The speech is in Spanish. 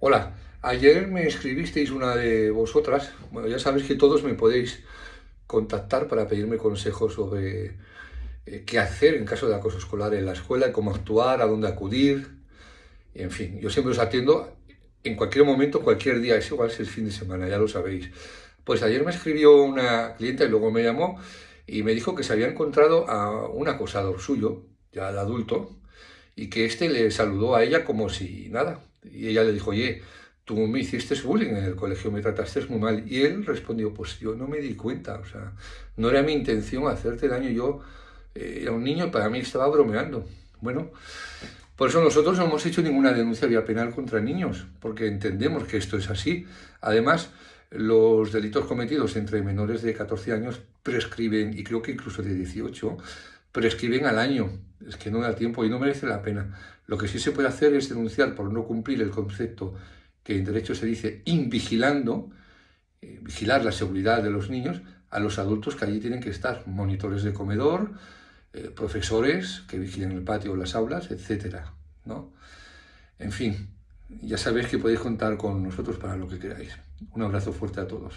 Hola, ayer me escribisteis una de vosotras, bueno, ya sabéis que todos me podéis contactar para pedirme consejos sobre eh, qué hacer en caso de acoso escolar en la escuela, cómo actuar, a dónde acudir, en fin, yo siempre os atiendo en cualquier momento, cualquier día, es igual si es fin de semana, ya lo sabéis. Pues ayer me escribió una clienta y luego me llamó y me dijo que se había encontrado a un acosador suyo, ya de adulto, y que éste le saludó a ella como si nada, y ella le dijo, oye, tú me hiciste bullying en el colegio, me trataste muy mal. Y él respondió, pues yo no me di cuenta, o sea, no era mi intención hacerte daño, yo eh, era un niño y para mí estaba bromeando. Bueno, por eso nosotros no hemos hecho ninguna denuncia vía penal contra niños, porque entendemos que esto es así. Además, los delitos cometidos entre menores de 14 años prescriben, y creo que incluso de 18, prescriben al año. Es que no da tiempo y no merece la pena. Lo que sí se puede hacer es denunciar por no cumplir el concepto que en derecho se dice invigilando, eh, vigilar la seguridad de los niños, a los adultos que allí tienen que estar, monitores de comedor, eh, profesores que vigilen el patio o las aulas, etc. ¿no? En fin, ya sabéis que podéis contar con nosotros para lo que queráis. Un abrazo fuerte a todos.